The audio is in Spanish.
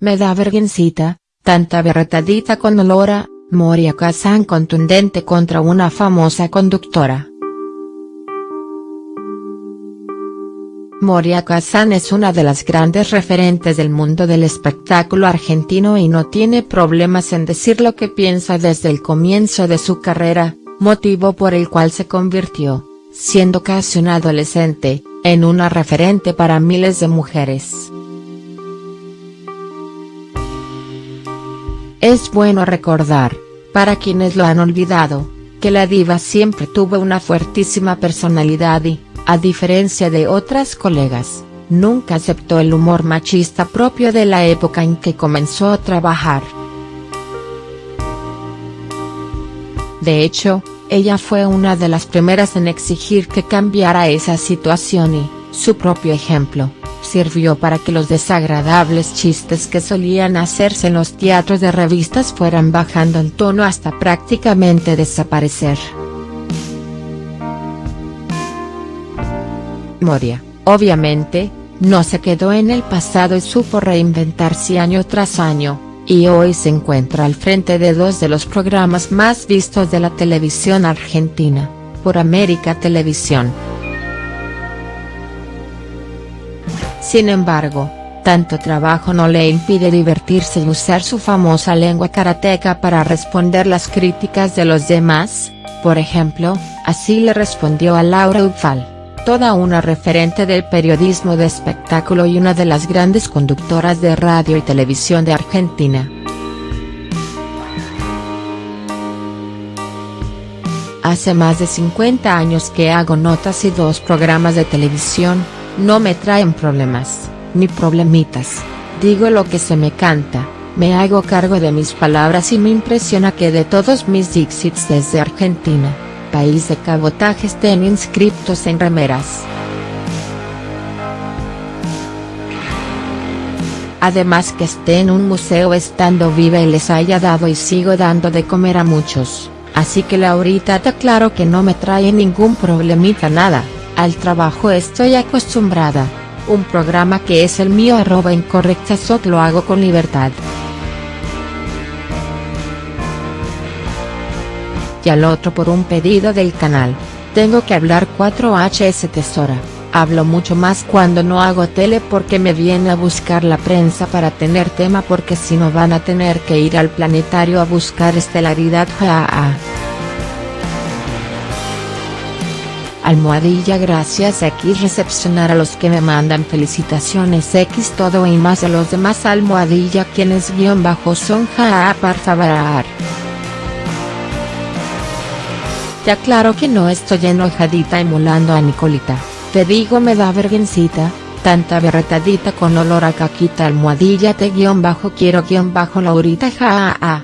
me da vergüencita, tanta berretadita con olor a, Moria Kazan contundente contra una famosa conductora. Moria Kazan es una de las grandes referentes del mundo del espectáculo argentino y no tiene problemas en decir lo que piensa desde el comienzo de su carrera, motivo por el cual se convirtió, siendo casi un adolescente, en una referente para miles de mujeres. Es bueno recordar, para quienes lo han olvidado, que la diva siempre tuvo una fuertísima personalidad y, a diferencia de otras colegas, nunca aceptó el humor machista propio de la época en que comenzó a trabajar. De hecho, ella fue una de las primeras en exigir que cambiara esa situación y, su propio ejemplo, sirvió para que los desagradables chistes que solían hacerse en los teatros de revistas fueran bajando en tono hasta prácticamente desaparecer. Moria, obviamente, no se quedó en el pasado y supo reinventarse año tras año, y hoy se encuentra al frente de dos de los programas más vistos de la televisión argentina, por América Televisión. Sin embargo, tanto trabajo no le impide divertirse y usar su famosa lengua karateca para responder las críticas de los demás, por ejemplo, así le respondió a Laura Ufal, toda una referente del periodismo de espectáculo y una de las grandes conductoras de radio y televisión de Argentina. Hace más de 50 años que hago notas y dos programas de televisión, no me traen problemas, ni problemitas, digo lo que se me canta, me hago cargo de mis palabras y me impresiona que de todos mis dixits desde Argentina, país de cabotaje estén inscriptos en remeras. Además que esté en un museo estando viva y les haya dado y sigo dando de comer a muchos, así que Laurita te aclaro que no me trae ningún problemita nada. Al trabajo estoy acostumbrada, un programa que es el mío arroba incorrectasot lo hago con libertad. Y al otro por un pedido del canal, tengo que hablar 4HS Tesora, hablo mucho más cuando no hago tele porque me viene a buscar la prensa para tener tema porque si no van a tener que ir al planetario a buscar estelaridad. Almohadilla gracias X recepcionar a los que me mandan felicitaciones X todo y más a los demás almohadilla quienes guion bajo son jaa por favor. Ya claro que no estoy enojadita emulando a Nicolita, te digo me da vergüencita, tanta berretadita con olor a caquita almohadilla te guion bajo quiero guion bajo Laurita jaa.